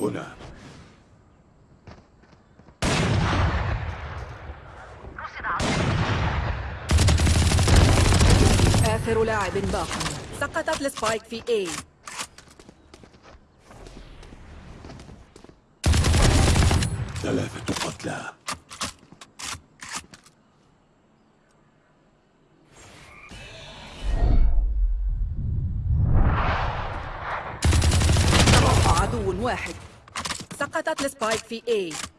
هنا. آخر لاعب باق. سقطت السبايك في A. ثلاثة قتلى. واحد. سقطت السبايك في A.